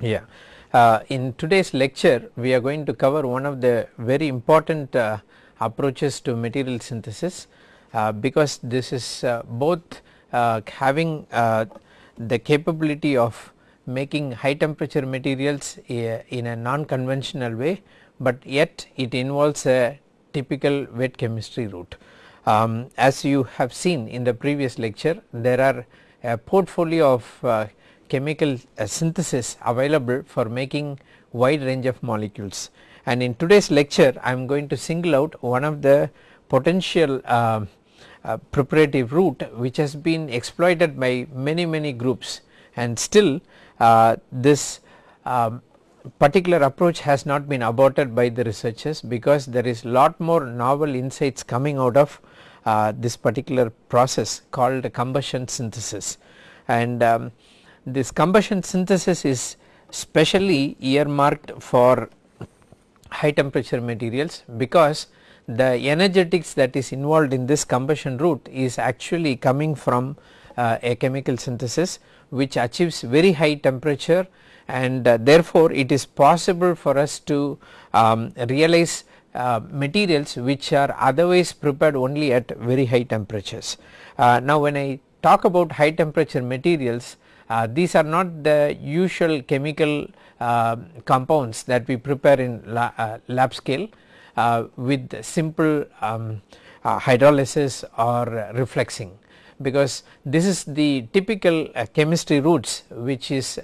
Yeah. Uh, in today's lecture we are going to cover one of the very important uh, approaches to material synthesis uh, because this is uh, both uh, having uh, the capability of making high temperature materials in a non conventional way, but yet it involves a typical wet chemistry route. Um, as you have seen in the previous lecture there are a portfolio of chemical uh, synthesis available for making wide range of molecules. And in today's lecture I am going to single out one of the potential uh, uh, preparative route which has been exploited by many many groups and still uh, this um, particular approach has not been aborted by the researchers because there is lot more novel insights coming out of uh, this particular process called combustion synthesis and um, this combustion synthesis is specially earmarked for high temperature materials because the energetics that is involved in this combustion route is actually coming from uh, a chemical synthesis which achieves very high temperature and uh, therefore it is possible for us to um, realize uh, materials which are otherwise prepared only at very high temperatures. Uh, now when I talk about high temperature materials uh, these are not the usual chemical uh, compounds that we prepare in la, uh, lab scale uh, with simple um, uh, hydrolysis or refluxing because this is the typical uh, chemistry routes which is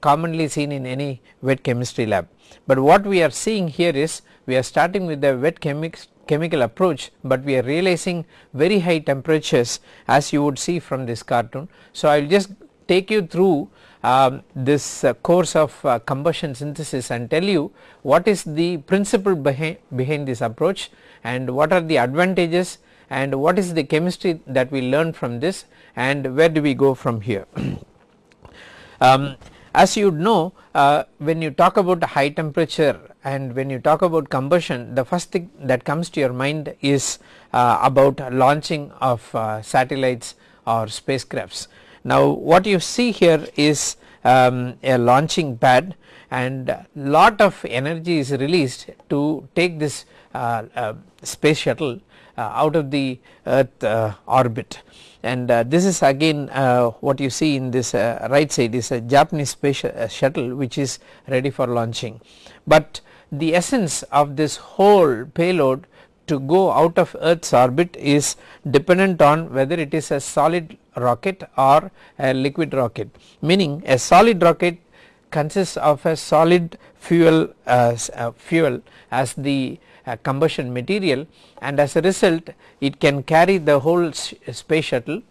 commonly seen in any wet chemistry lab. But what we are seeing here is we are starting with the wet chemical approach, but we are realizing very high temperatures as you would see from this cartoon. So, I will just take you through um, this uh, course of uh, combustion synthesis and tell you what is the principle behind, behind this approach and what are the advantages and what is the chemistry that we learn from this and where do we go from here. um, as you would know uh, when you talk about high temperature and when you talk about combustion the first thing that comes to your mind is uh, about launching of uh, satellites or spacecrafts now what you see here is um, a launching pad and lot of energy is released to take this uh, uh, space shuttle uh, out of the earth uh, orbit and uh, this is again uh, what you see in this right side is a Japanese space shuttle which is ready for launching. But the essence of this whole payload to go out of earth's orbit is dependent on whether it is a solid rocket or a liquid rocket meaning a solid rocket consists of a solid fuel uh, uh, fuel as the uh, combustion material and as a result it can carry the whole space shuttle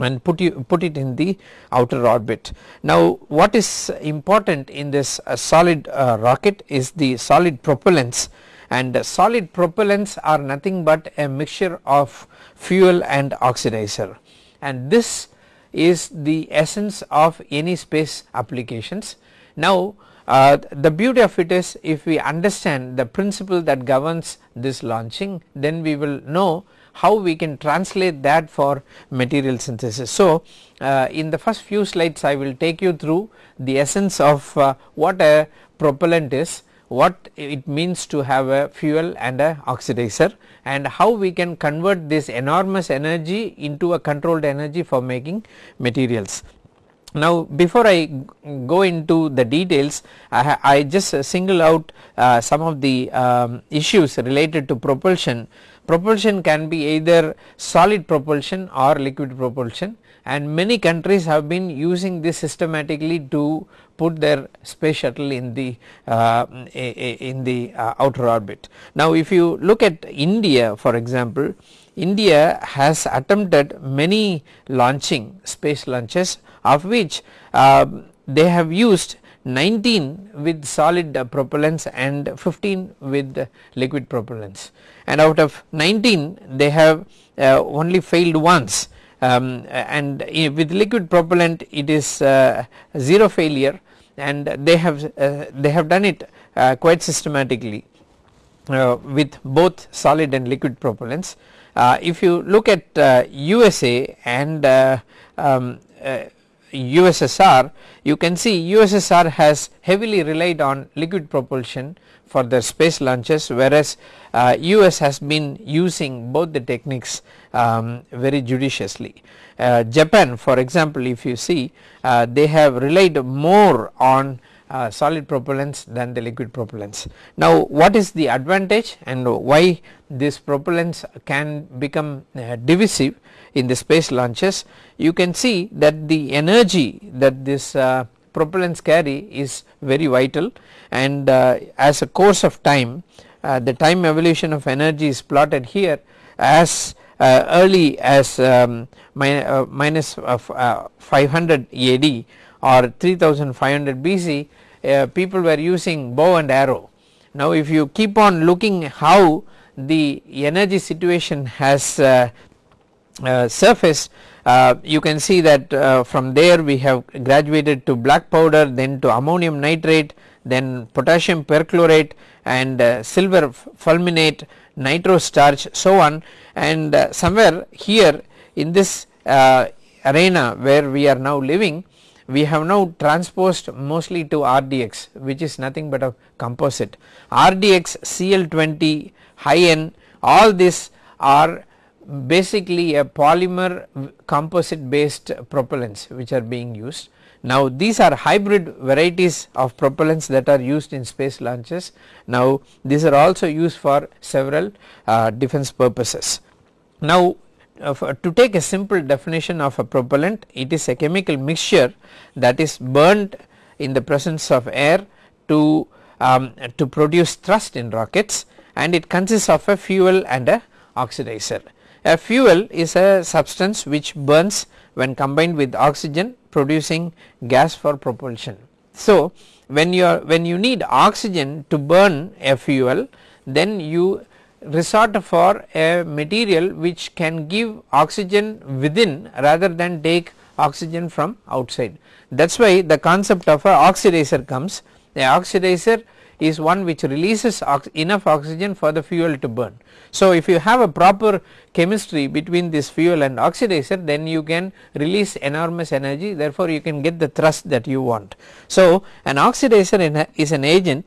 and put you put it in the outer orbit. Now what is important in this solid uh, rocket is the solid propellants and solid propellants are nothing but a mixture of fuel and oxidizer and this is the essence of any space applications. Now uh, the beauty of it is if we understand the principle that governs this launching then we will know how we can translate that for material synthesis. So uh, in the first few slides I will take you through the essence of uh, what a propellant is what it means to have a fuel and a oxidizer and how we can convert this enormous energy into a controlled energy for making materials. Now before I go into the details I, I just single out uh, some of the um, issues related to propulsion. Propulsion can be either solid propulsion or liquid propulsion and many countries have been using this systematically to put their space shuttle in the uh, in the uh, outer orbit. Now if you look at India for example, India has attempted many launching space launches of which uh, they have used 19 with solid uh, propellants and 15 with liquid propellants and out of 19 they have uh, only failed once um, and with liquid propellant it is uh, 0 failure and they have uh, they have done it uh, quite systematically uh, with both solid and liquid propellants. If you look at USA and um, USSR you can see USSR has heavily relied on liquid propulsion for their space launches whereas uh, US has been using both the techniques um, very judiciously. Uh, Japan for example if you see uh, they have relied more on uh, solid propellants than the liquid propellants. Now what is the advantage and why this propellants can become uh, divisive in the space launches you can see that the energy that this uh, propellants carry is very vital and uh, as a course of time the time evolution of energy is plotted here as uh, early as um, uh, minus, uh, 500 AD or 3500 BC uh, people were using bow and arrow. Now if you keep on looking how the energy situation has uh, surfaced uh, you can see that uh, from there we have graduated to black powder then to ammonium nitrate then potassium perchlorate and uh, silver fulminate nitro starch so on and uh, somewhere here in this uh, arena where we are now living we have now transposed mostly to RDX which is nothing but a composite. RDX CL20 high N all these are basically a polymer composite based propellants which are being used. Now these are hybrid varieties of propellants that are used in space launches. Now these are also used for several uh, defense purposes. Now to take a simple definition of a propellant it is a chemical mixture that is burned in the presence of air to um, to produce thrust in rockets and it consists of a fuel and a oxidizer. A fuel is a substance which burns when combined with oxygen producing gas for propulsion. So when you are when you need oxygen to burn a fuel then you resort for a material which can give oxygen within rather than take oxygen from outside. That is why the concept of a oxidizer comes the oxidizer is one which releases ox enough oxygen for the fuel to burn. So if you have a proper chemistry between this fuel and oxidizer then you can release enormous energy therefore you can get the thrust that you want. So an oxidizer is an agent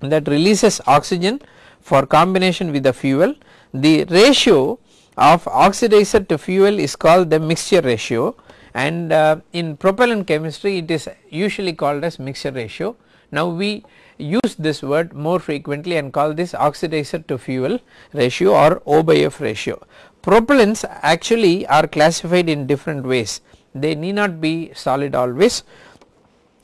that releases oxygen for combination with the fuel the ratio of oxidizer to fuel is called the mixture ratio and uh, in propellant chemistry it is usually called as mixture ratio. Now we use this word more frequently and call this oxidizer to fuel ratio or O by F ratio. Propellants actually are classified in different ways they need not be solid always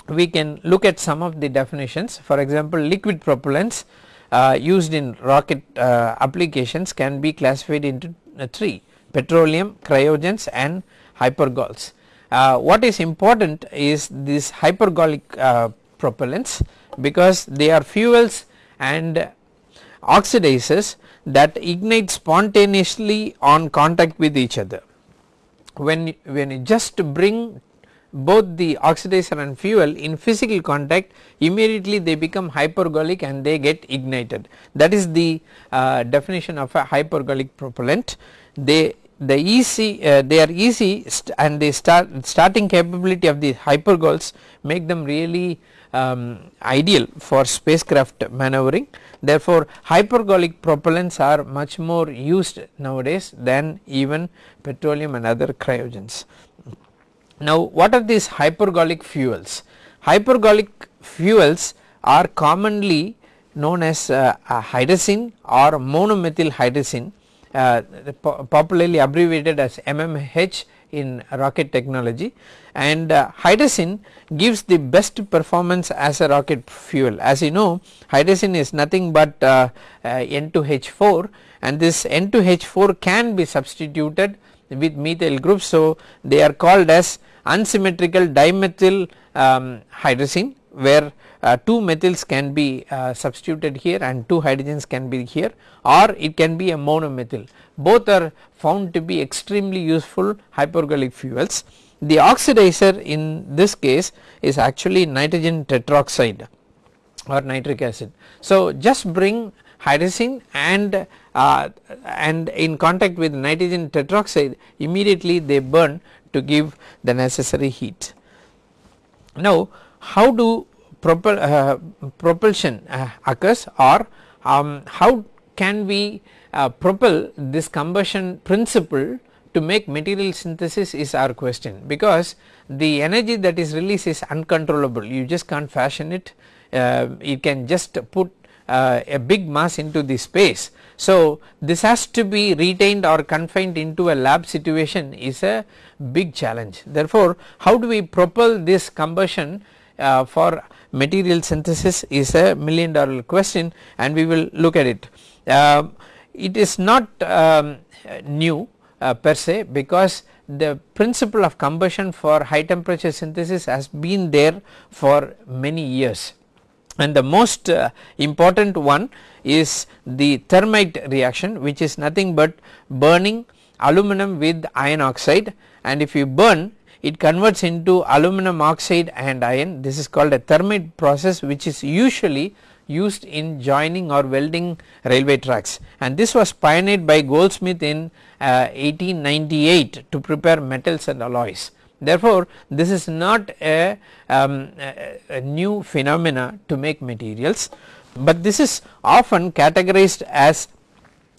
we can look at some of the definitions for example liquid propellants uh, used in rocket uh, applications can be classified into uh, 3 petroleum, cryogens and hypergols. Uh, what is important is these hypergolic uh, propellants because they are fuels and oxidizers that ignite spontaneously on contact with each other. When, when you just bring both the oxidizer and fuel in physical contact immediately they become hypergolic and they get ignited that is the uh, definition of a hypergolic propellant they the easy uh, they are easy and the start starting capability of the hypergols make them really um, ideal for spacecraft maneuvering therefore hypergolic propellants are much more used nowadays than even petroleum and other cryogens. Now what are these hypergolic fuels? Hypergolic fuels are commonly known as uh, hydrazine or monomethyl hydrazine uh, popularly abbreviated as MMH in rocket technology. And uh, hydrazine gives the best performance as a rocket fuel. As you know hydrazine is nothing but uh, uh N2H4 and this N2H4 can be substituted with methyl groups so they are called as unsymmetrical dimethyl um, hydrazine where uh, two methyls can be uh, substituted here and two hydrogens can be here. Or it can be a monomethyl both are found to be extremely useful hypergolic fuels. The oxidizer in this case is actually nitrogen tetroxide or nitric acid. So just bring hydrazine and uh, and in contact with nitrogen tetroxide immediately they burn to give the necessary heat. Now how do propel, uh, propulsion uh, occurs or um, how can we uh, propel this combustion principle to make material synthesis is our question because the energy that is released is uncontrollable you just can't fashion it uh, you can just put uh, a big mass into the space. So, this has to be retained or confined into a lab situation is a big challenge. Therefore, how do we propel this combustion uh, for material synthesis is a million dollar question and we will look at it. Uh, it is not um, new uh, per se because the principle of combustion for high temperature synthesis has been there for many years. And the most uh, important one is the thermite reaction which is nothing but burning aluminum with iron oxide. And if you burn it converts into aluminum oxide and iron. This is called a thermite process which is usually used in joining or welding railway tracks and this was pioneered by Goldschmidt in uh, 1898 to prepare metals and alloys. Therefore, this is not a, um, a, a new phenomena to make materials, but this is often categorized as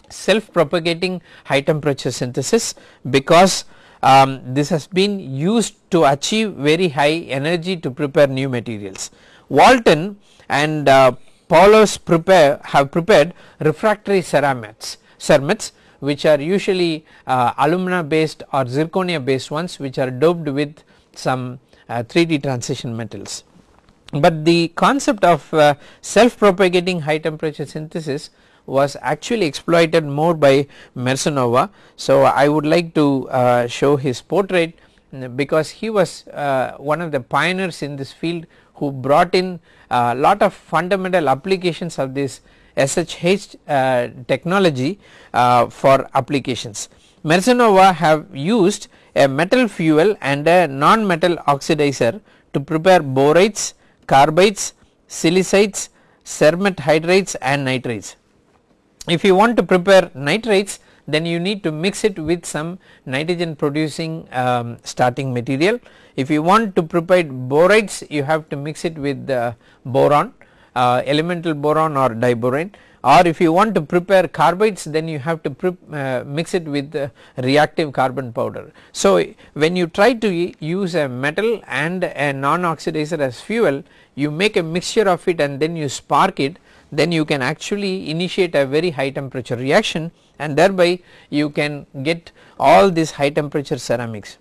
self propagating high temperature synthesis because um, this has been used to achieve very high energy to prepare new materials. Walton and uh, Poulos prepare have prepared refractory ceramides, ceramides which are usually uh, alumina based or zirconia based ones which are doped with some uh, 3D transition metals. But the concept of uh, self propagating high temperature synthesis was actually exploited more by Mersanova. So, I would like to uh, show his portrait because he was uh, one of the pioneers in this field who brought in a lot of fundamental applications of this SHS uh, technology uh, for applications. Mersanova have used a metal fuel and a non-metal oxidizer to prepare borates, carbides, silicides, cermet hydrides and nitrides. If you want to prepare nitrides then you need to mix it with some nitrogen producing um, starting material. If you want to prepare borides you have to mix it with the boron uh, elemental boron or diboron or if you want to prepare carbides then you have to uh, mix it with reactive carbon powder. So, when you try to use a metal and a non oxidizer as fuel you make a mixture of it and then you spark it then you can actually initiate a very high temperature reaction and thereby you can get all these high temperature ceramics.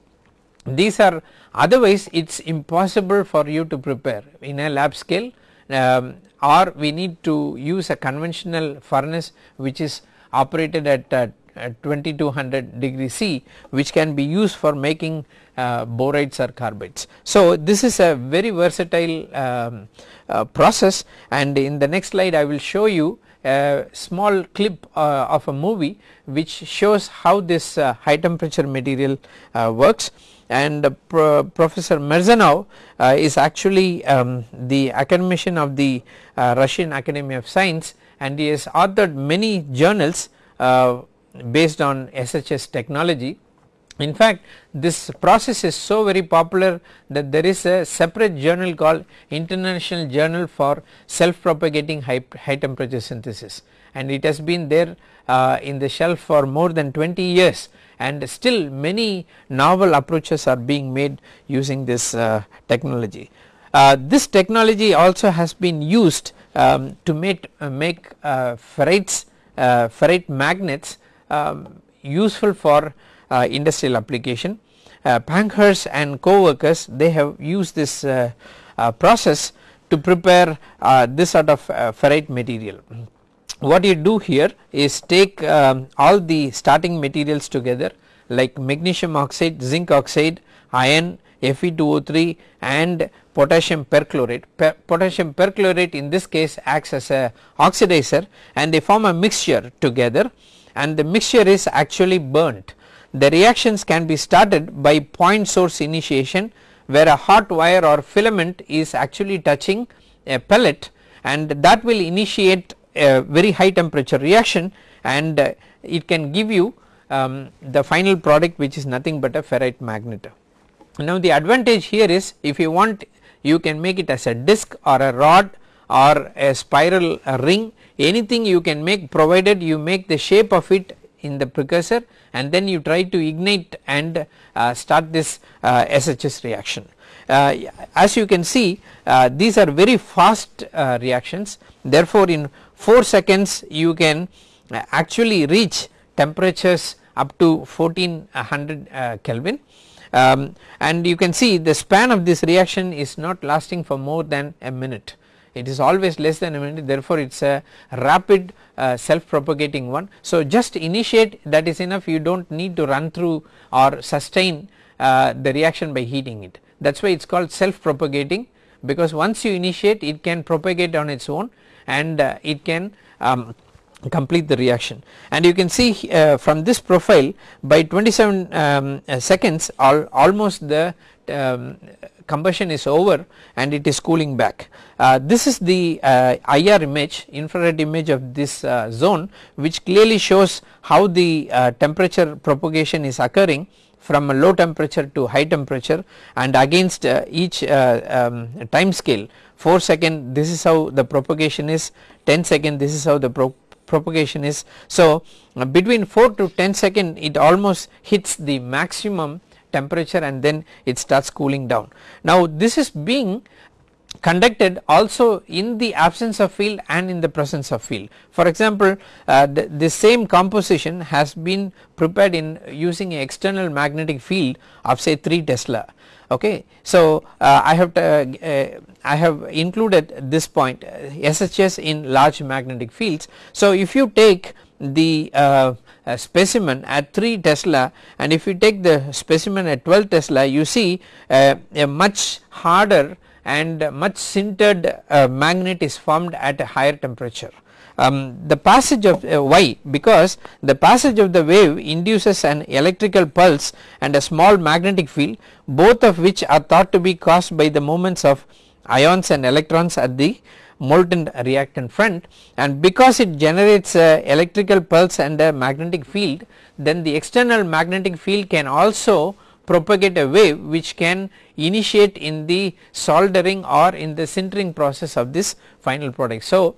These are otherwise it is impossible for you to prepare in a lab scale um, or we need to use a conventional furnace which is operated at, uh, at 2200 degree C which can be used for making uh, borides or carbides. So, this is a very versatile um, uh, process and in the next slide I will show you a small clip uh, of a movie which shows how this uh, high temperature material uh, works and Pro Professor Merzhanov uh, is actually um, the academician of the uh, Russian Academy of Science and he has authored many journals uh, based on SHS technology. In fact, this process is so very popular that there is a separate journal called International Journal for Self Propagating High, high Temperature Synthesis and it has been there uh, in the shelf for more than 20 years and still many novel approaches are being made using this uh, technology. Uh, this technology also has been used um, to make, uh, make uh, ferrites, uh, ferrite magnets um, useful for Uh, industrial application. Uh, Pankhurst and co-workers they have used this uh, process to prepare this sort of ferrite material what you do here is take um, all the starting materials together like magnesium oxide, zinc oxide, iron, Fe2O3 and potassium perchlorate. Per potassium perchlorate in this case acts as a oxidizer and they form a mixture together and the mixture is actually burnt. The reactions can be started by point source initiation where a hot wire or filament is actually touching a pellet and that will initiate a very high temperature reaction and uh, it can give you um, the final product which is nothing but a ferrite magnet. Now the advantage here is if you want you can make it as a disc or a rod or a spiral a ring anything you can make provided you make the shape of it in the precursor and then you try to ignite and uh, start this uh, SHS reaction. Uh, as you can see uh, these are very fast uh, reactions. Therefore in 4 seconds you can uh, actually reach temperatures up to 1400 Kelvin. Um, and you can see the span of this reaction is not lasting for more than a minute it is always less than a minute therefore it is a rapid uh, self propagating one. So just initiate that is enough. You do not need to run through or sustain uh, the reaction by heating it. That is why it is called self propagating because once you initiate it can propagate on its own and uh, it can um, complete the reaction. And you can see uh, from this profile by 27 um, seconds all, almost the um, combustion is over and it is cooling back. Uh, this is the uh, IR image infrared image of this uh, zone which clearly shows how the uh, temperature propagation is occurring from a low temperature to high temperature and against uh, each uh, um, time scale 4 second this is how the propagation is 10 second this is how the pro propagation is. So between 4 to 10 second it almost hits the maximum temperature and then it starts cooling down. Now this is being conducted also in the absence of field and in the presence of field. For example, uh, the, the, same composition has been prepared in using an external magnetic field of say 3 Tesla. Okay. So, uh, I have to, uh, I have included this point SHS uh, in large magnetic fields. So, if you take the uh, uh, specimen at 3 Tesla and if you take the specimen at 12 Tesla you see uh, a much harder and much sintered uh, magnet is formed at a higher temperature. Um, the passage of uh, why because the passage of the wave induces an electrical pulse and a small magnetic field both of which are thought to be caused by the movements of ions and electrons at the molten reactant front and because it generates a electrical pulse and a magnetic field then the external magnetic field can also propagate a wave which can initiate in the soldering or in the sintering process of this final product. So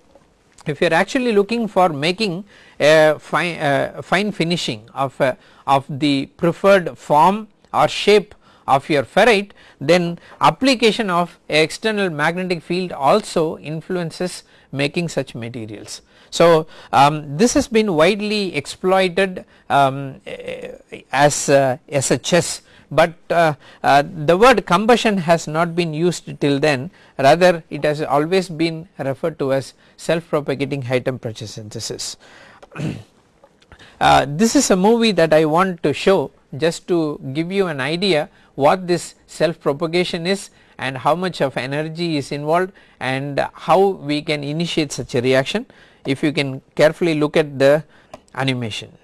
if you are actually looking for making a fine, uh, fine finishing of, of the preferred form or shape of your ferrite then application of external magnetic field also influences making such materials. So, um, this has been widely exploited um, as uh, SHS but uh, uh, the word combustion has not been used till then rather it has always been referred to as self propagating high temperature synthesis. uh, this is a movie that I want to show just to give you an idea what this self propagation is and how much of energy is involved and how we can initiate such a reaction if you can carefully look at the animation.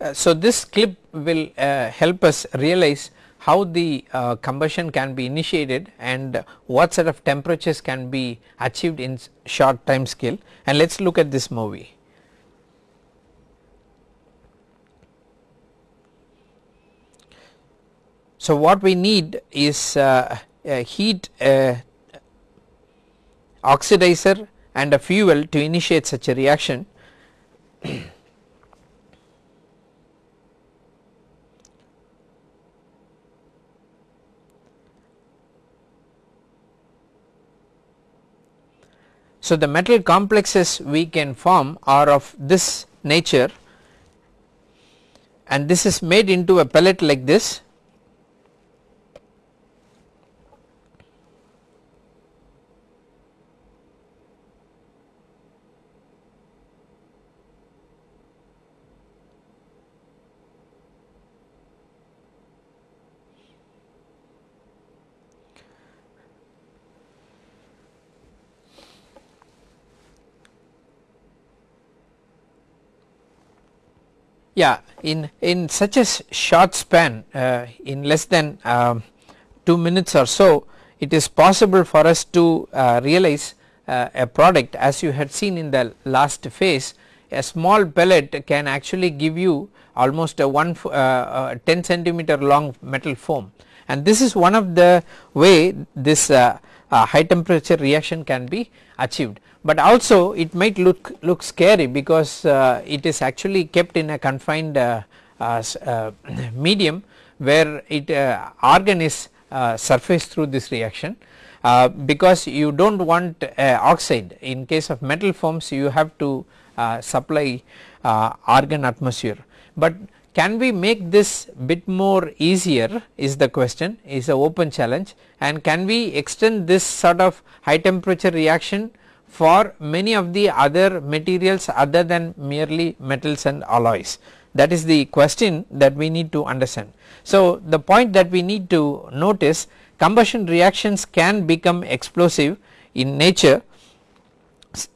Uh, so this clip will uh, help us realize how the uh, combustion can be initiated and what sort of temperatures can be achieved in short time scale and let us look at this movie. So what we need is uh, a heat uh, oxidizer and a fuel to initiate such a reaction. So, the metal complexes we can form are of this nature. And this is made into a pellet like this Yeah, in, in such a short span uh, in less than um, 2 minutes or so it is possible for us to uh, realize uh, a product. As you had seen in the last phase a small pellet can actually give you almost a 1 uh, uh, 10 centimeter long metal foam. And this is one of the way this uh, high temperature reaction can be achieved. But also it might look look scary because uh, it is actually kept in a confined uh, uh, uh medium where it argon is surface through this reaction because you do not want oxide in case of metal forms you have to supply argon atmosphere. But can we make this bit more easier is the question is a open challenge and can we extend this sort of high temperature reaction for many of the other materials other than merely metals and alloys that is the question that we need to understand. So the point that we need to notice combustion reactions can become explosive in nature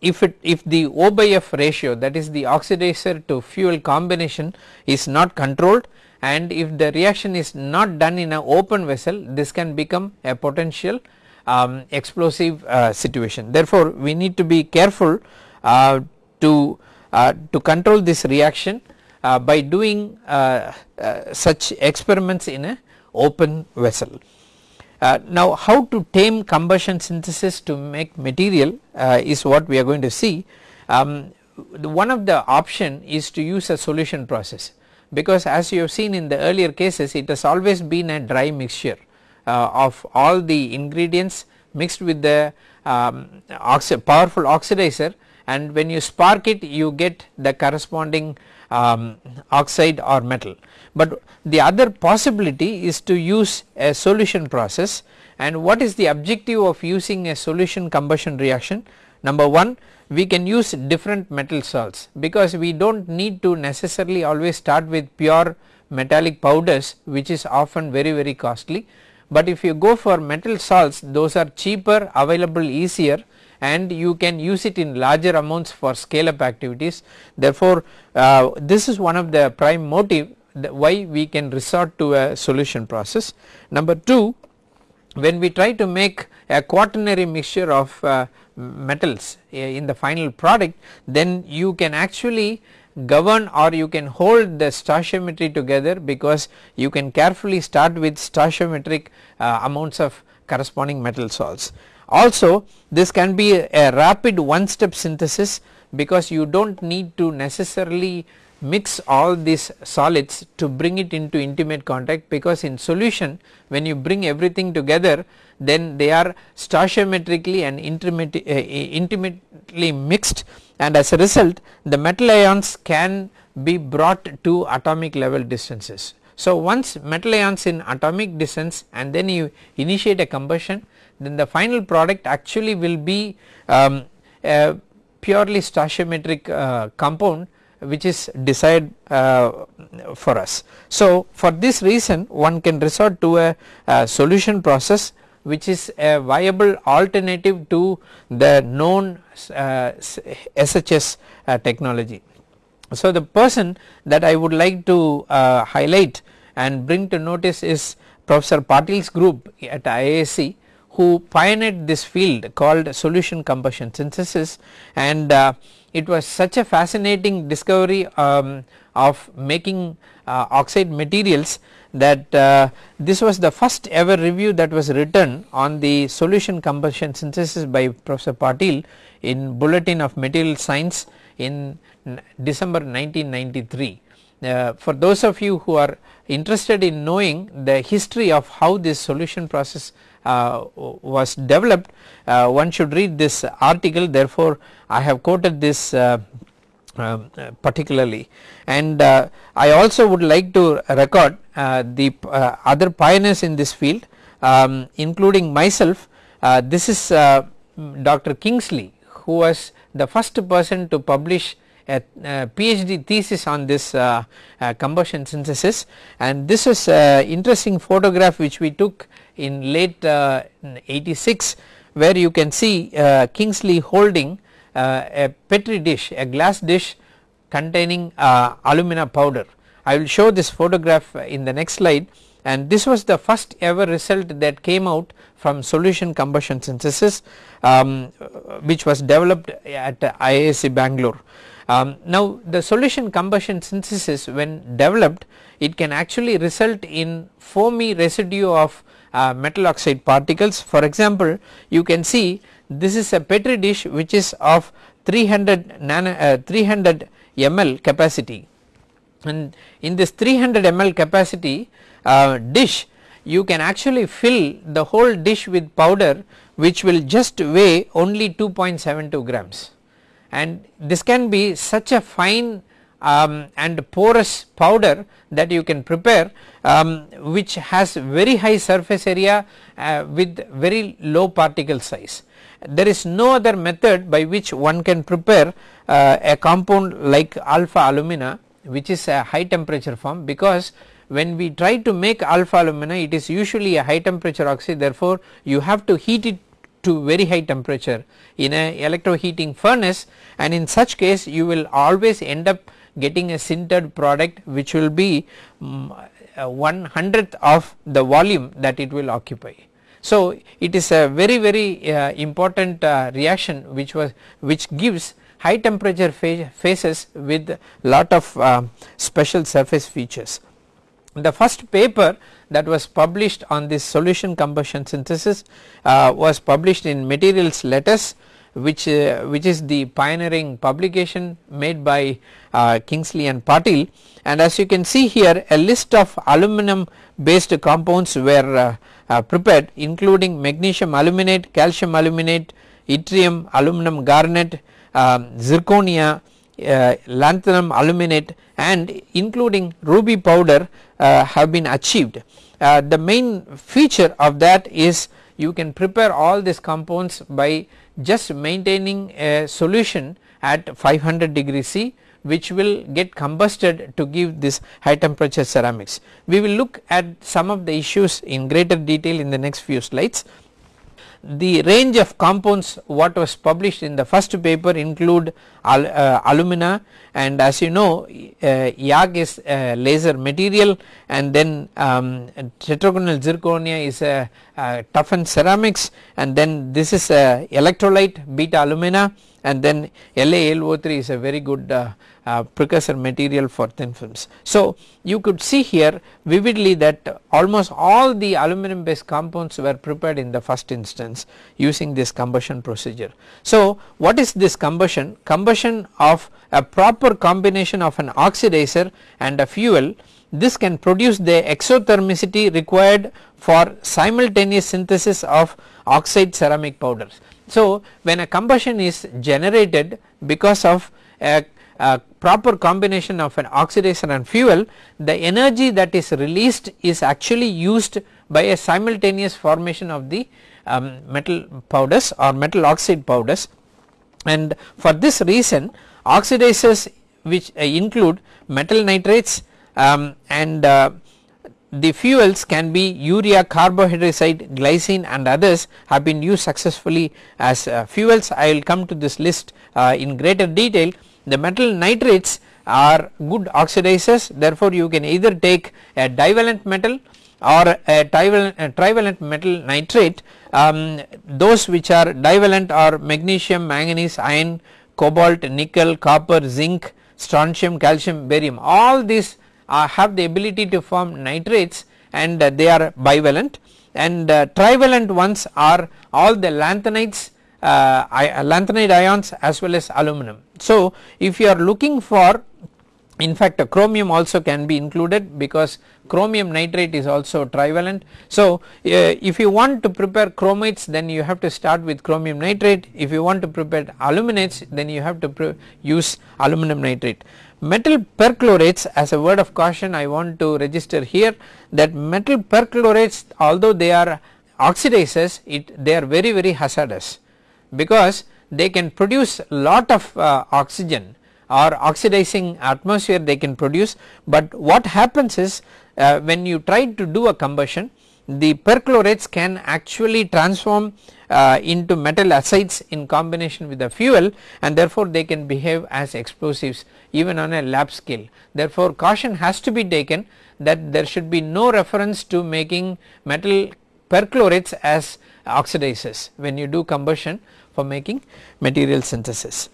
if it if the O by F ratio that is the oxidizer to fuel combination is not controlled and if the reaction is not done in an open vessel this can become a potential um, explosive uh, situation. Therefore, we need to be careful uh, to uh, to control this reaction uh, by doing uh, uh, such experiments in a open vessel. Uh, now how to tame combustion synthesis to make material uh, is what we are going to see. Um, one of the option is to use a solution process because as you have seen in the earlier cases it has always been a dry mixture uh, of all the ingredients mixed with the um, oxi powerful oxidizer and when you spark it you get the corresponding um, oxide or metal but the other possibility is to use a solution process. And what is the objective of using a solution combustion reaction? Number 1 we can use different metal salts because we do not need to necessarily always start with pure metallic powders which is often very very costly. But if you go for metal salts those are cheaper available easier and you can use it in larger amounts for scale up activities. Therefore uh, this is one of the prime motive why we can resort to a solution process. Number 2 when we try to make a quaternary mixture of uh, metals uh, in the final product then you can actually govern or you can hold the stoichiometry together because you can carefully start with stoichiometric uh, amounts of corresponding metal salts. Also this can be a, a rapid one step synthesis because you do not need to necessarily mix all these solids to bring it into intimate contact because in solution when you bring everything together then they are stoichiometrically and uh, intimately mixed and as a result the metal ions can be brought to atomic level distances. So once metal ions in atomic distance and then you initiate a combustion then the final product actually will be um, a purely stoichiometric uh, compound which is desired uh, for us. So for this reason one can resort to a, a, solution process which is a viable alternative to the known uh, SHS uh, technology. So the person that I would like to uh, highlight and bring to notice is Professor Patil's group at IISc who pioneered this field called solution combustion synthesis and uh, it was such a fascinating discovery um, of making uh, oxide materials that uh, this was the first ever review that was written on the solution combustion synthesis by Professor Patil in Bulletin of Material Science in December 1993. Uh, for those of you who are interested in knowing the history of how this solution process uh, was developed uh, one should read this article. Therefore I have quoted this uh, um, particularly. And uh, I also would like to record uh, the uh, other pioneers in this field um, including myself. This is Dr. Kingsley who was the first person to publish a, PhD thesis on this combustion synthesis. And this is an interesting photograph which we took in late uh, 86 where you can see uh, Kingsley holding uh, a petri dish a glass dish containing alumina powder. I will show this photograph in the next slide and this was the first ever result that came out from solution combustion synthesis um, which was developed at IISc Bangalore. Um, now the solution combustion synthesis when developed it can actually result in foamy residue of uh, metal oxide particles. For example, you can see this is a petri dish which is of 300 nano, uh, 300 ml capacity and in this 300 ml capacity uh, dish you can actually fill the whole dish with powder which will just weigh only 2.72 grams and this can be such a fine um, and porous powder that you can prepare um, which has very high surface area uh, with very low particle size. There is no other method by which one can prepare uh, a compound like alpha alumina which is a high temperature form because when we try to make alpha alumina it is usually a high temperature oxide therefore you have to heat it to very high temperature in a electroheating furnace and in such case you will always end up getting a sintered product which will be um, one hundredth of the volume that it will occupy. So it is a very very uh, important uh, reaction which was which gives high temperature phases with lot of uh, special surface features. The first paper that was published on this solution combustion synthesis uh, was published in materials letters which uh, which is the pioneering publication made by uh, Kingsley and Patil and as you can see here a list of aluminum based compounds were uh, uh, prepared including magnesium aluminate, calcium aluminate, yttrium, aluminum garnet, um, zirconia, uh, lanthanum aluminate and including ruby powder uh, have been achieved. The main feature of that is you can prepare all these compounds by just maintaining a solution at 500 degree C which will get combusted to give this high temperature ceramics. We will look at some of the issues in greater detail in the next few slides the range of compounds what was published in the first paper include al, uh, alumina and as you know uh, YAG is laser material and then um, tetragonal zirconia is a, a toughened ceramics and then this is a electrolyte beta alumina and then LaAlO3 is a very good uh, uh, precursor material for thin films. So you could see here vividly that almost all the aluminum based compounds were prepared in the first instance using this combustion procedure. So what is this combustion? Combustion of a proper combination of an oxidizer and a fuel this can produce the exothermicity required for simultaneous synthesis of oxide ceramic powders. So when a combustion is generated because of a uh, proper combination of an oxidizer and fuel the energy that is released is actually used by a simultaneous formation of the um, metal powders or metal oxide powders. And for this reason oxidizers which uh, include metal nitrates um, and uh, the fuels can be urea carbohydrazide glycine and others have been used successfully as uh, fuels. I will come to this list uh, in greater detail the metal nitrates are good oxidizers. Therefore you can either take a divalent metal or a trivalent, a trivalent metal nitrate. Um, those which are divalent are magnesium, manganese, iron, cobalt, nickel, copper, zinc, strontium, calcium, barium. All these uh, have the ability to form nitrates and uh, they are bivalent. And uh, trivalent ones are all the lanthanides uh, lanthanide ions as well as aluminum. So if you are looking for in fact a chromium also can be included because chromium nitrate is also trivalent. So uh, if you want to prepare chromates then you have to start with chromium nitrate if you want to prepare aluminates then you have to use aluminum nitrate. Metal perchlorates as a word of caution I want to register here that metal perchlorates although they are oxidizers it they are very very hazardous because they can produce lot of uh, oxygen or oxidizing atmosphere they can produce but what happens is uh, when you try to do a combustion the perchlorates can actually transform uh, into metal acids in combination with the fuel and therefore they can behave as explosives even on a lab scale. Therefore caution has to be taken that there should be no reference to making metal perchlorates as oxidizers when you do combustion for making material synthesis.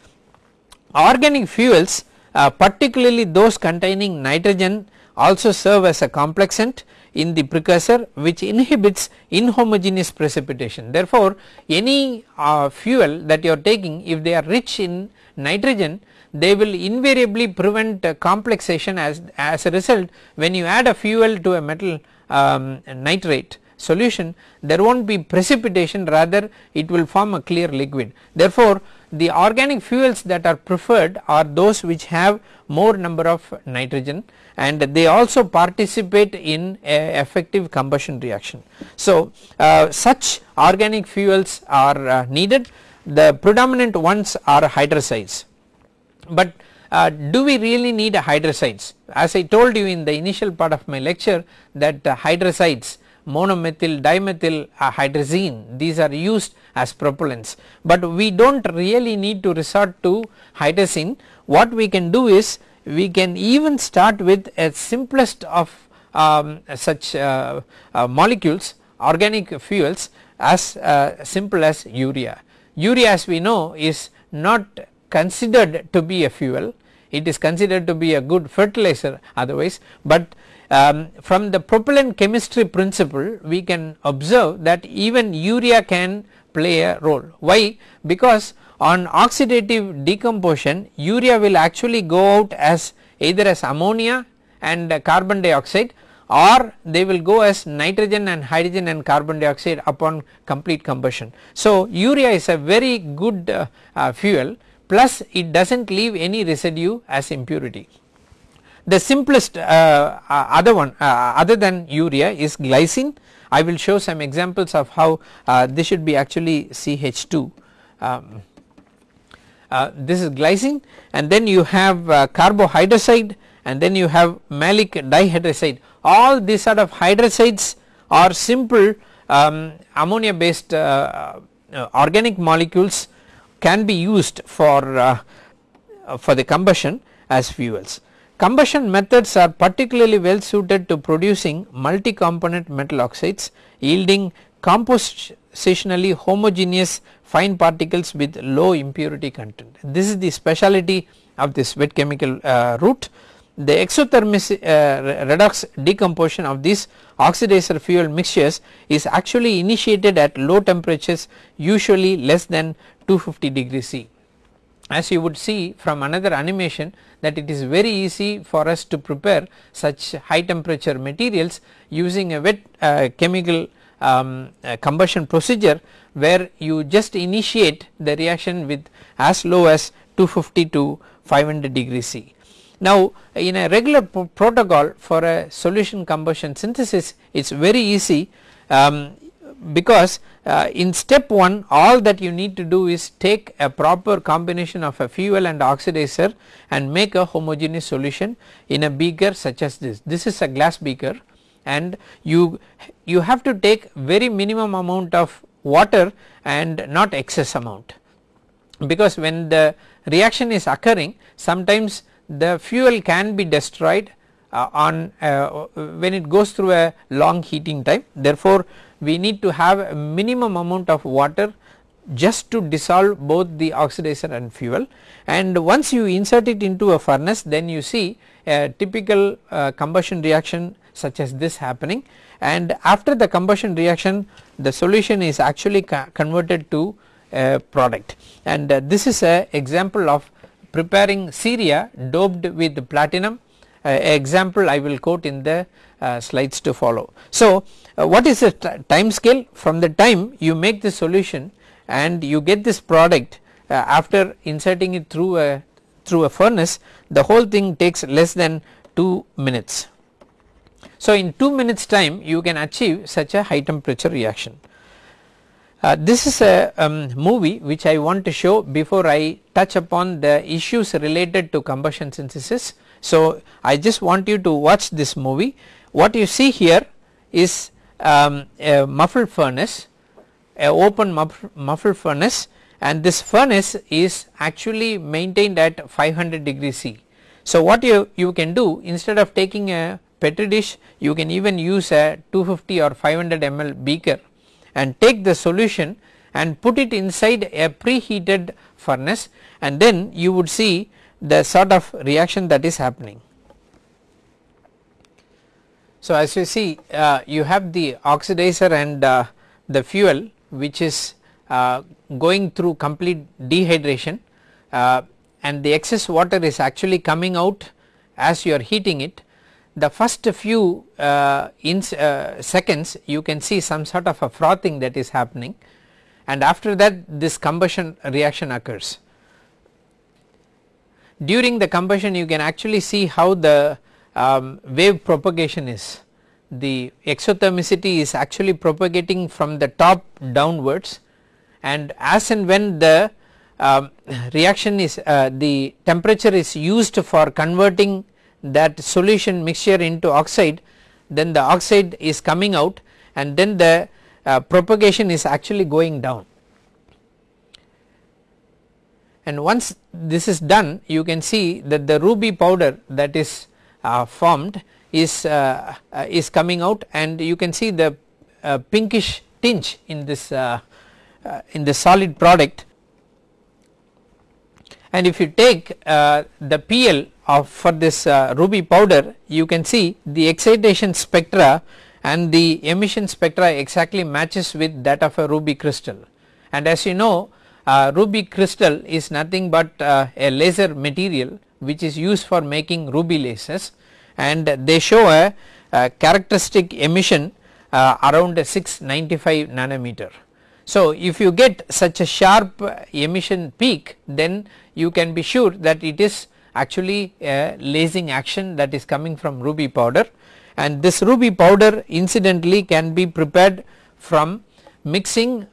Organic fuels uh, particularly those containing nitrogen also serve as a complexant in the precursor which inhibits inhomogeneous precipitation. Therefore, any uh, fuel that you are taking if they are rich in nitrogen they will invariably prevent uh, complexation as, as a result when you add a fuel to a metal um, nitrate solution there will not be precipitation rather it will form a clear liquid. Therefore, the organic fuels that are preferred are those which have more number of nitrogen and they also participate in effective combustion reaction. So, uh, such organic fuels are uh, needed the predominant ones are hydrazides, but uh, do we really need hydrazides as I told you in the initial part of my lecture that hydrazides monomethyl dimethyl uh, hydrazine. These are used as propellants, but we do not really need to resort to hydrazine. What we can do is we can even start with a simplest of um, such uh, uh, molecules organic fuels as uh, simple as urea. Urea as we know is not considered to be a fuel. It is considered to be a good fertilizer otherwise, but um, from the propellant chemistry principle we can observe that even urea can play a role. Why? Because on oxidative decomposition urea will actually go out as either as ammonia and carbon dioxide or they will go as nitrogen and hydrogen and carbon dioxide upon complete combustion. So, urea is a very good uh, uh, fuel plus it does not leave any residue as impurity. The simplest uh, uh, other one uh, other than urea is glycine. I will show some examples of how uh, this should be actually CH2. Um, uh, this is glycine and then you have uh, carbohydrazide and then you have malic dihydrazide all these sort of hydrazides are simple um, ammonia based organic molecules can be used for for the combustion as fuels. Combustion methods are particularly well suited to producing multi-component metal oxides yielding compositionally homogeneous fine particles with low impurity content. This is the speciality of this wet chemical uh, route. The exothermic uh, redox decomposition of these oxidizer fuel mixtures is actually initiated at low temperatures usually less than 250 degrees C as you would see from another animation that it is very easy for us to prepare such high temperature materials using a wet uh, chemical um, uh, combustion procedure where you just initiate the reaction with as low as 250 to 500 degrees C. Now in a regular protocol for a solution combustion synthesis it is very easy um, because uh, in step 1 all that you need to do is take a proper combination of a fuel and oxidizer and make a homogeneous solution in a beaker such as this. This is a glass beaker and you you have to take very minimum amount of water and not excess amount because when the reaction is occurring sometimes the fuel can be destroyed uh, on uh, when it goes through a long heating time therefore we need to have a minimum amount of water just to dissolve both the oxidizer and fuel. And once you insert it into a furnace then you see a typical uh, combustion reaction such as this happening. And after the combustion reaction the solution is actually converted to a product. And uh, this is a example of preparing ceria doped with platinum example I will quote in the uh, slides to follow. So uh, what is the time scale from the time you make the solution and you get this product uh, after inserting it through a through a furnace the whole thing takes less than 2 minutes. So in 2 minutes time you can achieve such a high temperature reaction. Uh, this is a um, movie which I want to show before I touch upon the issues related to combustion synthesis. So I just want you to watch this movie what you see here is um, a muffled furnace a open muffled furnace and this furnace is actually maintained at 500 degree C. So what you, you can do instead of taking a petri dish you can even use a 250 or 500 ml beaker and take the solution and put it inside a preheated furnace and then you would see the sort of reaction that is happening. So, as you see uh, you have the oxidizer and uh, the fuel which is uh, going through complete dehydration uh, and the excess water is actually coming out as you are heating it. The first few uh, in uh, seconds you can see some sort of a frothing that is happening and after that this combustion reaction occurs. During the combustion you can actually see how the um, wave propagation is. The exothermicity is actually propagating from the top downwards and as and when the um, reaction is uh, the temperature is used for converting that solution mixture into oxide then the oxide is coming out and then the uh, propagation is actually going down. And once this is done you can see that the ruby powder that is uh, formed is uh, uh, is coming out and you can see the uh, pinkish tinge in this in the solid product. And if you take uh, the PL of for this uh, ruby powder you can see the excitation spectra and the emission spectra exactly matches with that of a ruby crystal. And as you know uh, ruby crystal is nothing but uh, a laser material which is used for making ruby lasers and they show a, a characteristic emission uh, around 695 nanometer. So, if you get such a sharp emission peak then you can be sure that it is actually a lasing action that is coming from ruby powder and this ruby powder incidentally can be prepared from mixing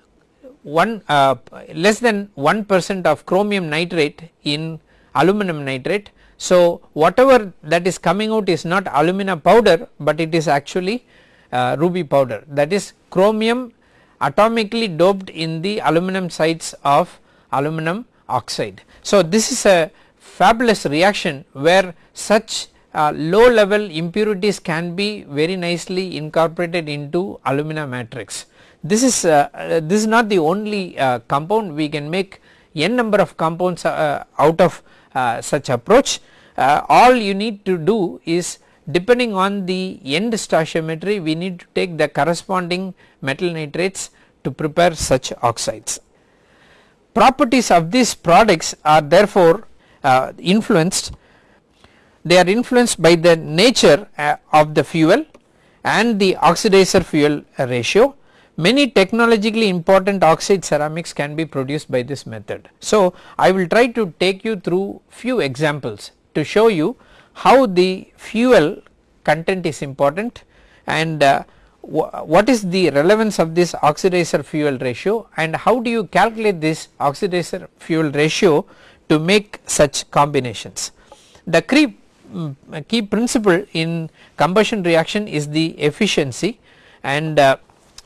one uh, less than 1 percent of chromium nitrate in aluminum nitrate. So, whatever that is coming out is not alumina powder, but it is actually uh, ruby powder that is chromium atomically doped in the aluminum sites of aluminum oxide. So, this is a fabulous reaction where such uh, low level impurities can be very nicely incorporated into alumina matrix. This is uh, uh, this is not the only uh, compound we can make n number of compounds out of such approach. all you need to do is depending on the end stoichiometry we need to take the corresponding metal nitrates to prepare such oxides. Properties of these products are therefore uh, influenced they are influenced by the nature uh, of the fuel and the oxidizer fuel ratio. Many technologically important oxide ceramics can be produced by this method. So, I will try to take you through few examples to show you how the fuel content is important and uh, what is the relevance of this oxidizer fuel ratio and how do you calculate this oxidizer fuel ratio to make such combinations. The key, um, key principle in combustion reaction is the efficiency and uh,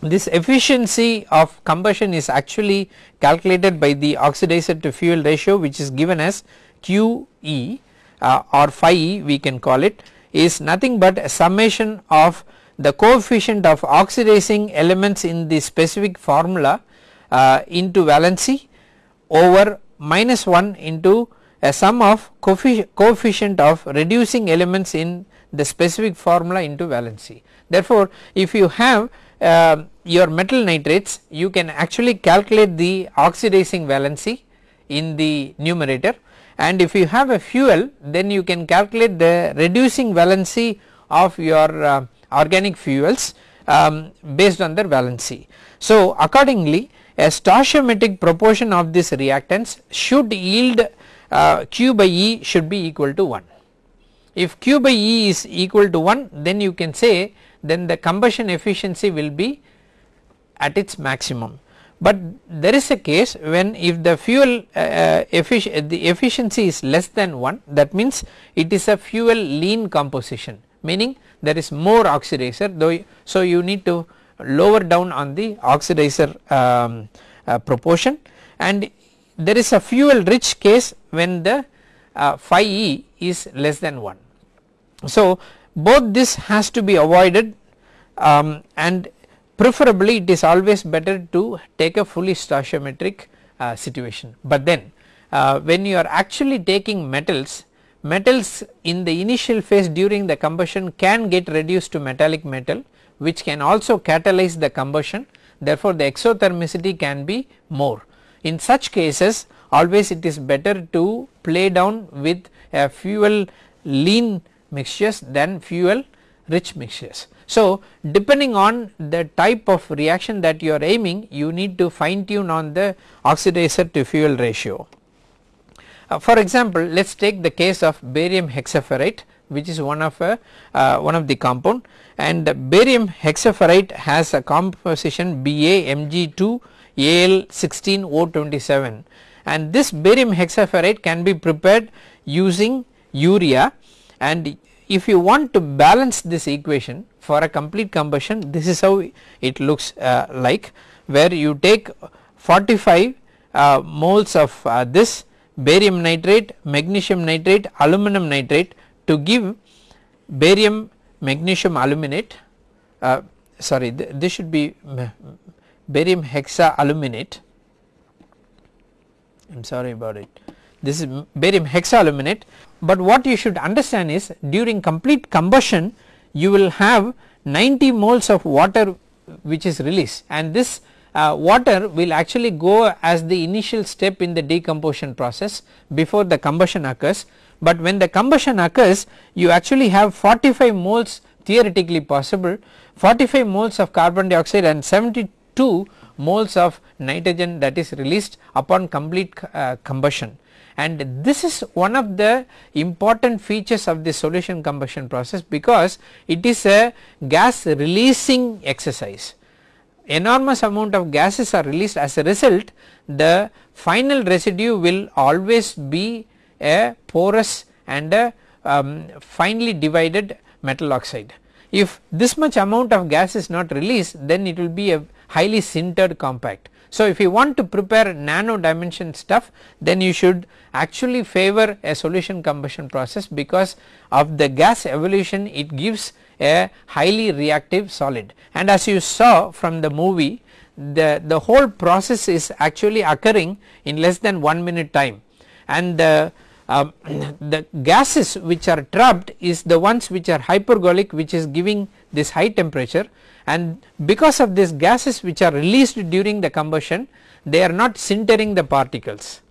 this efficiency of combustion is actually calculated by the oxidizer to fuel ratio which is given as QE uh, or phi E we can call it is nothing but a summation of the coefficient of oxidizing elements in the specific formula uh, into valency over minus 1 into a sum of coefficient of reducing elements in the specific formula into valency. Therefore, if you have uh, your metal nitrates you can actually calculate the oxidizing valency in the numerator and if you have a fuel then you can calculate the reducing valency of your uh, organic fuels um, based on their valency. So, accordingly a stoichiometric proportion of this reactants should yield uh, Q by E should be equal to 1. If Q by E is equal to 1 then you can say then the combustion efficiency will be at its maximum. But there is a case when if the fuel uh, uh effic the efficiency is less than 1 that means it is a fuel lean composition meaning there is more oxidizer though so you need to lower down on the oxidizer um, uh, proportion and there is a fuel rich case when the uh, phi e is less than 1. So, both this has to be avoided um, and preferably it is always better to take a fully stoichiometric uh, situation, but then uh, when you are actually taking metals metals in the initial phase during the combustion can get reduced to metallic metal which can also catalyze the combustion therefore the exothermicity can be more. In such cases always it is better to play down with a fuel lean mixtures than fuel rich mixtures. So, depending on the type of reaction that you are aiming you need to fine tune on the oxidizer to fuel ratio. Uh, for example, let us take the case of barium hexaferrite which is one of a uh, one of the compound and barium hexaferrite has a composition BaMg2 Al16O27 and this barium hexaferrite can be prepared using urea and if you want to balance this equation for a complete combustion this is how it looks uh, like where you take 45 uh, moles of uh, this barium nitrate, magnesium nitrate, aluminum nitrate to give barium magnesium aluminate uh, sorry th this should be barium hexa aluminate. I am sorry about it. This is barium hexaluminate but what you should understand is during complete combustion you will have 90 moles of water which is released. And this uh, water will actually go as the initial step in the decomposition process before the combustion occurs. But when the combustion occurs you actually have 45 moles theoretically possible 45 moles of carbon dioxide and 72 moles of nitrogen that is released upon complete uh, combustion and this is one of the important features of the solution combustion process because it is a gas releasing exercise. Enormous amount of gases are released. As a result the final residue will always be a porous and a um, finely divided metal oxide. If this much amount of gas is not released then it will be a highly sintered compact so, if you want to prepare nano dimension stuff then you should actually favor a solution combustion process because of the gas evolution it gives a highly reactive solid. And as you saw from the movie the, the whole process is actually occurring in less than 1 minute time. And the, uh, the gases which are trapped is the ones which are hypergolic which is giving this high temperature and because of these gases which are released during the combustion they are not sintering the particles.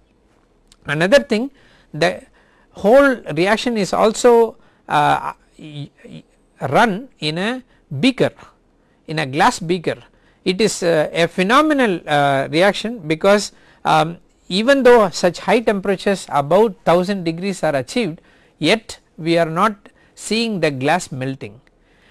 Another thing the whole reaction is also uh, run in a beaker in a glass beaker it is uh, a phenomenal uh, reaction because um, even though such high temperatures above 1000 degrees are achieved yet we are not seeing the glass melting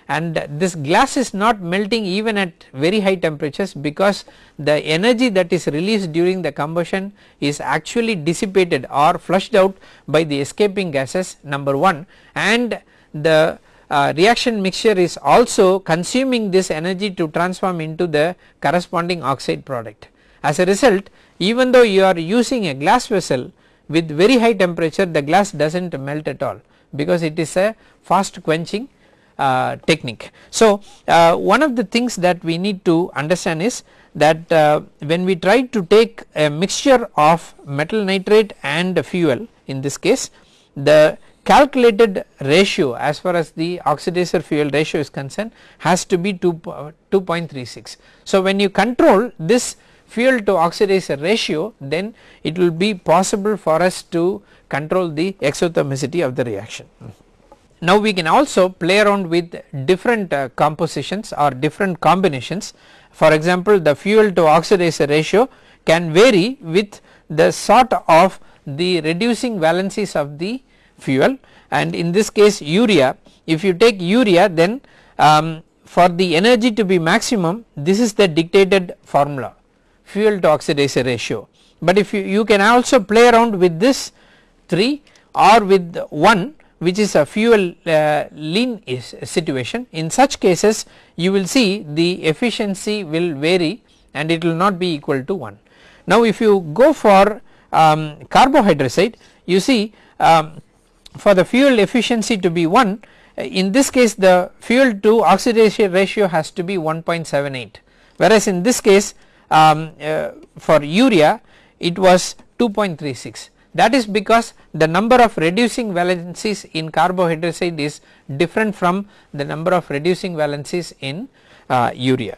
and this glass is not melting even at very high temperatures because the energy that is released during the combustion is actually dissipated or flushed out by the escaping gases number 1 and the uh, reaction mixture is also consuming this energy to transform into the corresponding oxide product. As a result even though you are using a glass vessel with very high temperature the glass does not melt at all because it is a fast quenching uh, technique. So, uh, one of the things that we need to understand is that uh, when we try to take a mixture of metal nitrate and fuel in this case the calculated ratio as far as the oxidizer fuel ratio is concerned has to be 2.36. So, when you control this fuel to oxidizer ratio then it will be possible for us to control the exothermicity of the reaction. Now we can also play around with different uh, compositions or different combinations. For example the fuel to oxidizer ratio can vary with the sort of the reducing valencies of the fuel. And in this case urea if you take urea then um, for the energy to be maximum this is the dictated formula fuel to oxidizer ratio. But if you, you can also play around with this 3 or with 1 which is a fuel uh, lean situation. In such cases you will see the efficiency will vary and it will not be equal to 1. Now if you go for um, carbohydrazide you see um, for the fuel efficiency to be 1 in this case the fuel to oxidation ratio has to be 1.78 whereas in this case um, uh, for urea it was 2.36 that is because the number of reducing valencies in carbohydrazide is different from the number of reducing valencies in uh, urea.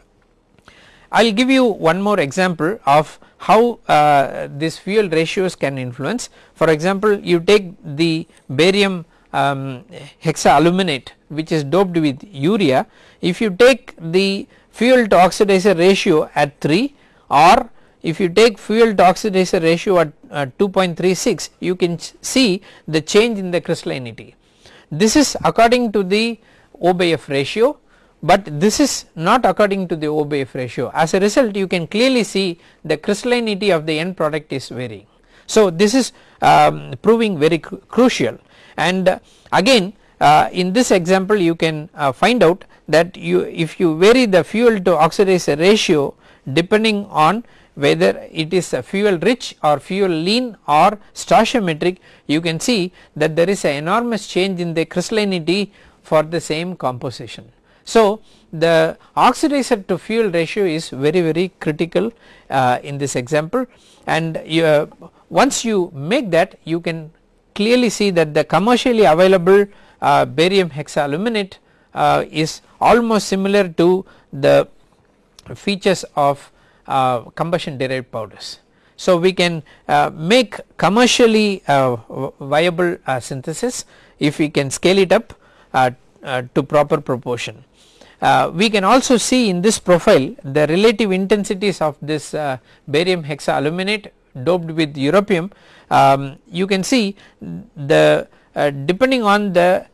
I will give you one more example of how uh, this fuel ratios can influence. For example, you take the barium um, hexaaluminate which is doped with urea, if you take the fuel to oxidizer ratio at 3 or if you take fuel to oxidizer ratio at uh, 2.36 you can see the change in the crystallinity. This is according to the O by F ratio but this is not according to the O by F ratio as a result you can clearly see the crystallinity of the end product is varying. So this is um, proving very cru crucial and uh, again uh, in this example you can uh, find out that you if you vary the fuel to oxidizer ratio depending on whether it is a fuel rich or fuel lean or stoichiometric you can see that there is an enormous change in the crystallinity for the same composition. So, the oxidizer to fuel ratio is very very critical uh, in this example and you, uh, once you make that you can clearly see that the commercially available uh, barium hexaaluminate uh, is almost similar to the features of uh, combustion derived powders. So, we can uh, make commercially viable synthesis if we can scale it up to proper proportion. Uh, we can also see in this profile the relative intensities of this uh, barium hexaaluminate doped with europium um, you can see the uh, depending on the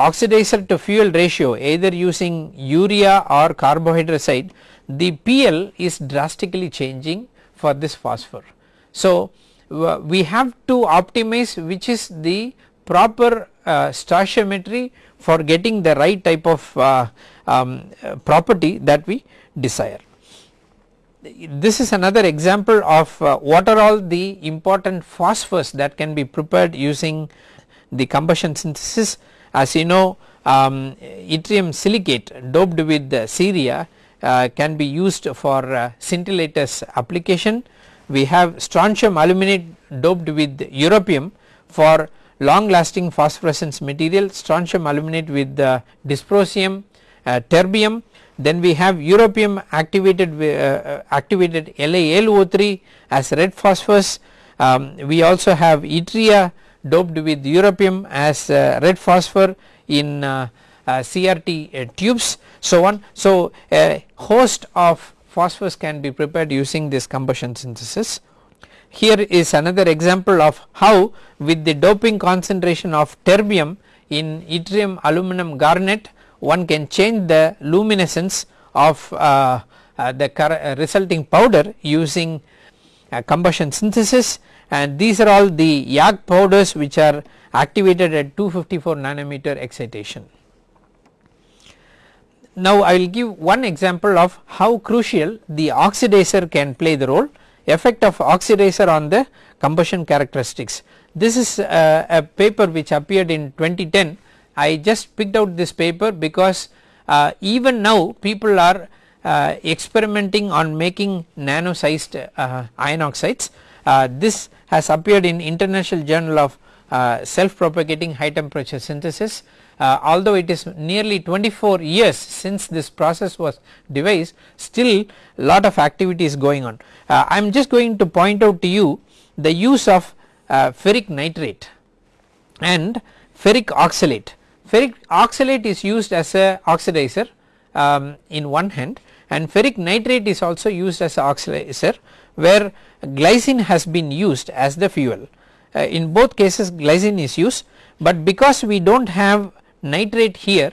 oxidizer to fuel ratio either using urea or carbohydrazide the PL is drastically changing for this phosphor. So, we have to optimize which is the proper uh, stoichiometry for getting the right type of uh, um, property that we desire. This is another example of uh, what are all the important phosphors that can be prepared using the combustion synthesis. As you know um, yttrium silicate doped with ceria can be used for uh, scintillators application. We have strontium aluminate doped with europium for long lasting phosphorescence material strontium aluminate with uh, dysprosium uh, terbium then we have europium activated uh, uh activated LaAlO3 as red phosphorus um, we also have yttria doped with europium as uh, red phosphor in uh, CRT tubes so on. So a host of phosphors can be prepared using this combustion synthesis. Here is another example of how with the doping concentration of terbium in yttrium aluminum garnet one can change the luminescence of uh, uh, the uh, resulting powder using uh, combustion synthesis and these are all the YAG powders which are activated at 254 nanometer excitation. Now I will give one example of how crucial the oxidizer can play the role effect of oxidizer on the combustion characteristics. This is uh, a paper which appeared in 2010 I just picked out this paper because uh, even now people are uh, experimenting on making nano sized uh, iron oxides. Uh, this has appeared in international journal of self propagating high temperature synthesis uh, although it is nearly 24 years since this process was devised still a lot of activity is going on. Uh, I am just going to point out to you the use of uh, ferric nitrate and ferric oxalate. Ferric oxalate is used as a oxidizer um, in one hand and ferric nitrate is also used as a oxidizer where glycine has been used as the fuel. Uh, in both cases glycine is used but because we do not have nitrate here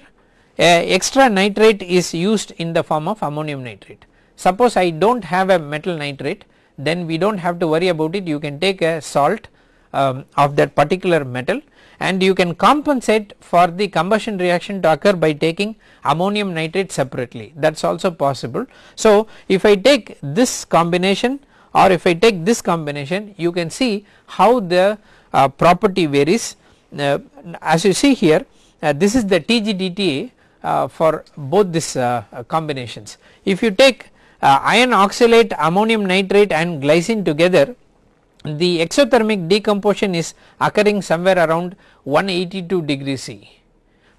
extra nitrate is used in the form of ammonium nitrate. Suppose I do not have a metal nitrate then we do not have to worry about it you can take a salt um, of that particular metal and you can compensate for the combustion reaction to occur by taking ammonium nitrate separately that is also possible. So if I take this combination or if I take this combination you can see how the uh, property varies uh, as you see here this is the TGDTA uh, for both these uh, combinations. If you take iron oxalate, ammonium nitrate and glycine together the exothermic decomposition is occurring somewhere around 182 degrees C.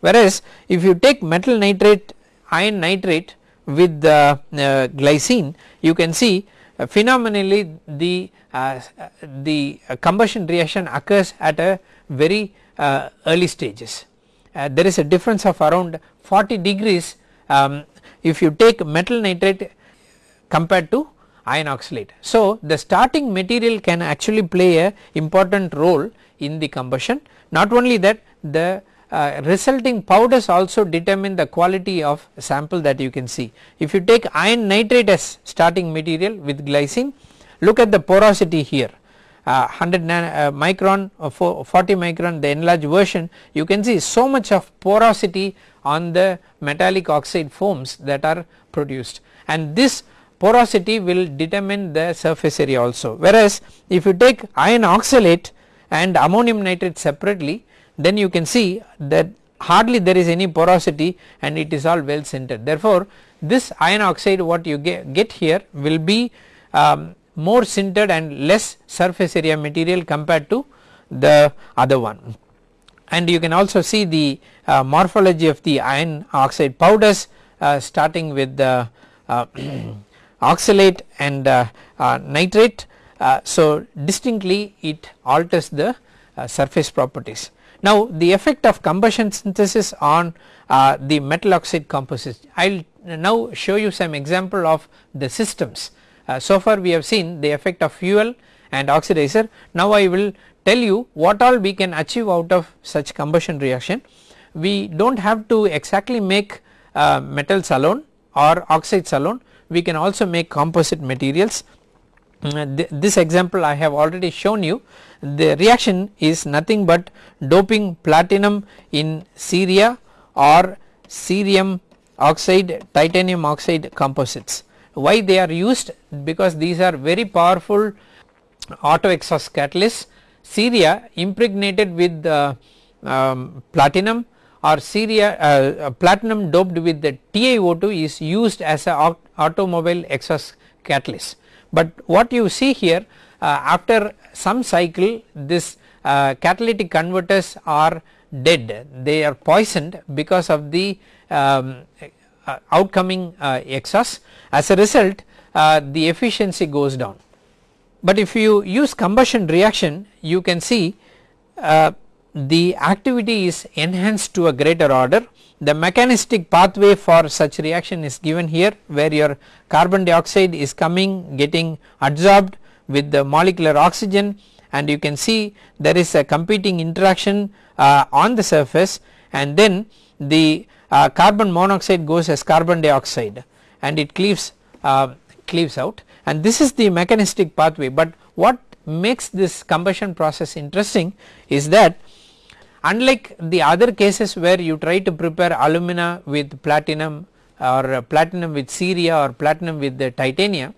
Whereas if you take metal nitrate iron nitrate with the uh, glycine you can see uh, phenomenally the uh, the combustion reaction occurs at a very uh, early stages. Uh, there is a difference of around 40 degrees um, if you take metal nitrate compared to iron oxalate. So, the starting material can actually play a important role in the combustion not only that the uh, resulting powders also determine the quality of sample that you can see. If you take iron nitrate as starting material with glycine look at the porosity here uh, 100 uh, micron or 40 micron the enlarged version you can see so much of porosity on the metallic oxide foams that are produced. And this porosity will determine the surface area also. Whereas if you take iron oxalate and ammonium nitrate separately then you can see that hardly there is any porosity and it is all well sintered. Therefore this iron oxide what you get, get here will be um, more sintered and less surface area material compared to the other one. And you can also see the uh, morphology of the iron oxide powders uh, starting with the uh, oxalate and uh, uh, nitrate. Uh, so distinctly it alters the surface properties. Now the effect of combustion synthesis on the metal oxide composites. I will now show you some example of the systems so far we have seen the effect of fuel and oxidizer. Now I will tell you what all we can achieve out of such combustion reaction. We do not have to exactly make uh, metals alone or oxides alone, we can also make composite materials. Uh, th this example I have already shown you the reaction is nothing but doping platinum in ceria or cerium oxide titanium oxide composites why they are used because these are very powerful auto exhaust catalysts ceria impregnated with uh, um, platinum or ceria uh, uh platinum doped with the TiO2 is used as a automobile exhaust catalyst. But what you see here uh, after some cycle this uh, catalytic converters are dead they are poisoned because of the um, outcoming uh, exhaust as a result uh, the efficiency goes down. But if you use combustion reaction you can see the activity is enhanced to a greater order. The mechanistic pathway for such reaction is given here where your carbon dioxide is coming getting adsorbed with the molecular oxygen. And you can see there is a competing interaction uh, on the surface. And then the uh, carbon monoxide goes as carbon dioxide and it cleaves uh, cleaves out and this is the mechanistic pathway but what makes this combustion process interesting is that unlike the other cases where you try to prepare alumina with platinum or platinum with ceria or platinum with the titanium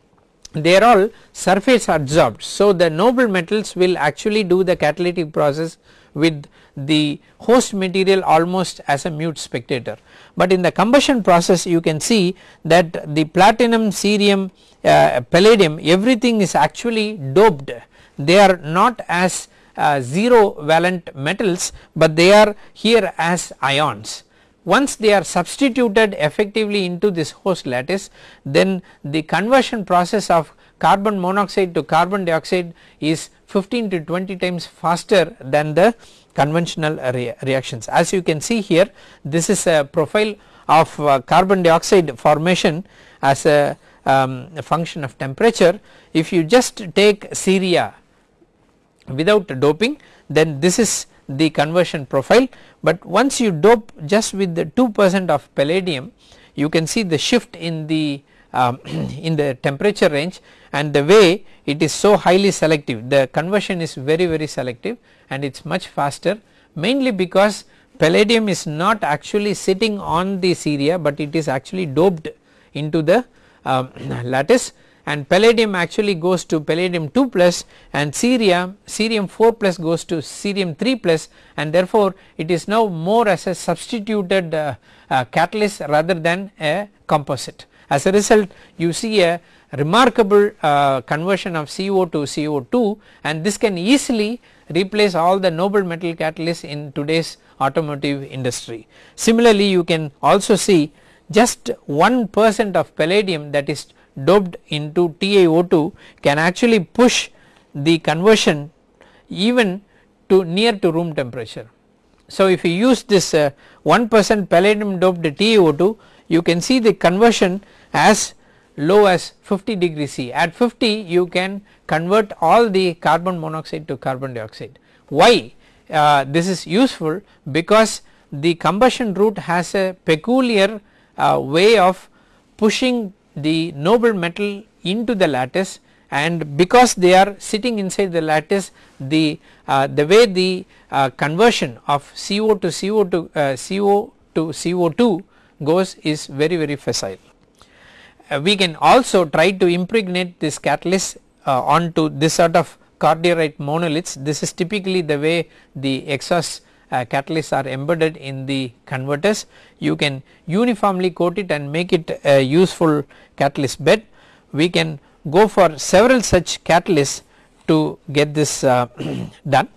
they are all surface adsorbed. So, the noble metals will actually do the catalytic process with the host material almost as a mute spectator. But in the combustion process you can see that the platinum, cerium, uh, palladium everything is actually doped they are not as uh, 0 valent metals but they are here as ions. Once they are substituted effectively into this host lattice then the conversion process of carbon monoxide to carbon dioxide is 15 to 20 times faster than the conventional re reactions. As you can see here this is a profile of uh, carbon dioxide formation as a, um, a function of temperature. If you just take ceria without doping then this is the conversion profile but once you dope just with the 2 percent of palladium you can see the shift in the um, in the temperature range and the way it is so highly selective the conversion is very very selective and it is much faster mainly because palladium is not actually sitting on the ceria but it is actually doped into the um, lattice. And palladium actually goes to palladium 2 plus and cerium cerium 4 plus goes to cerium 3 plus and therefore it is now more as a substituted uh, uh, catalyst rather than a composite as a result you see a remarkable uh, conversion of CO to CO2 and this can easily replace all the noble metal catalysts in today's automotive industry. Similarly you can also see just 1 percent of palladium that is doped into TiO2 can actually push the conversion even to near to room temperature. So if you use this uh, 1 percent palladium doped TiO2 you can see the conversion as low as 50 degree C at 50 you can convert all the carbon monoxide to carbon dioxide. Why uh, this is useful because the combustion route has a peculiar uh, way of pushing the noble metal into the lattice and because they are sitting inside the lattice the uh, the way the uh, conversion of CO to CO to uh, CO to CO2 goes is very very facile. Uh, we can also try to impregnate this catalyst uh, onto this sort of cordierite monoliths. This is typically the way the exhaust uh, catalysts are embedded in the converters. You can uniformly coat it and make it a useful catalyst bed. We can go for several such catalysts to get this uh, done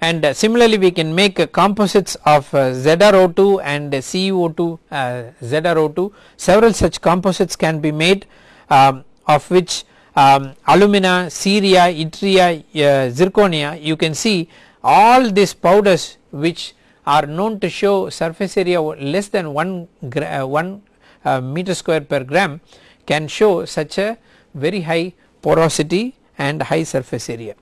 and uh, similarly we can make uh, composites of uh, ZrO2 and CuO2 uh, ZrO2 several such composites can be made um, of which um, alumina, ceria, yttria, uh, zirconia you can see all these powders which are known to show surface area less than 1, uh, 1 meter square per gram can show such a very high porosity and high surface area.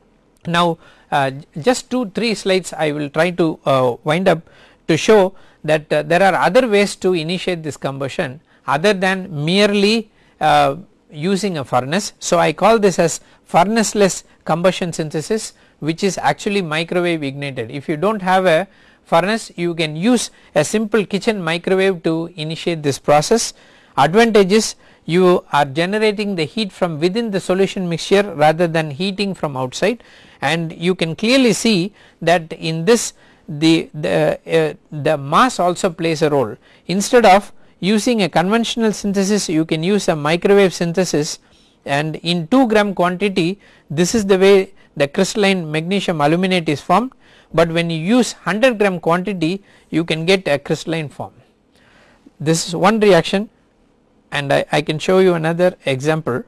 Now uh, just 2 3 slides I will try to uh, wind up to show that uh, there are other ways to initiate this combustion other than merely uh, using a furnace. So I call this as furnaceless combustion synthesis which is actually microwave ignited. If you do not have a furnace you can use a simple kitchen microwave to initiate this process. Advantages you are generating the heat from within the solution mixture rather than heating from outside. And you can clearly see that in this the the, uh, the mass also plays a role. Instead of using a conventional synthesis you can use a microwave synthesis. And in 2 gram quantity this is the way the crystalline magnesium aluminate is formed. But when you use 100 gram quantity you can get a crystalline form. This is one reaction and I, I can show you another example.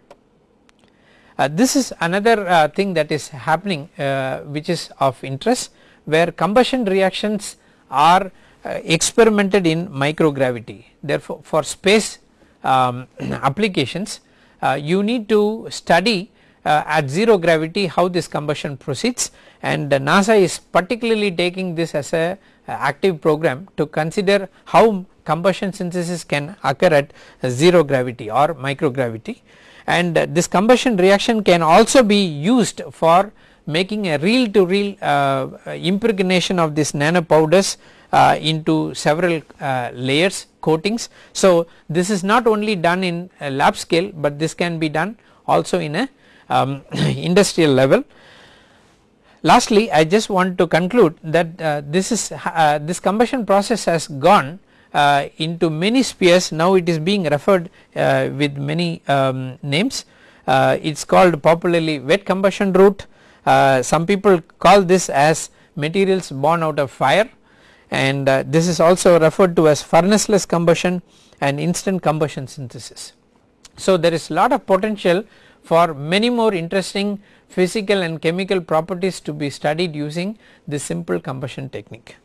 Uh, this is another uh, thing that is happening uh, which is of interest where combustion reactions are uh, experimented in microgravity therefore for space um, applications uh, you need to study uh, at 0 gravity how this combustion proceeds and NASA is particularly taking this as a active program to consider how combustion synthesis can occur at 0 gravity or microgravity and this combustion reaction can also be used for making a reel to reel uh, impregnation of this nano powders uh, into several uh, layers coatings. So this is not only done in lab scale but this can be done also in a um, industrial level. Lastly I just want to conclude that uh, this is uh, this combustion process has gone uh, into many spheres now it is being referred uh, with many um, names uh, it is called popularly wet combustion route some people call this as materials born out of fire and this is also referred to as furnaceless combustion and instant combustion synthesis. So there is lot of potential for many more interesting physical and chemical properties to be studied using this simple combustion technique.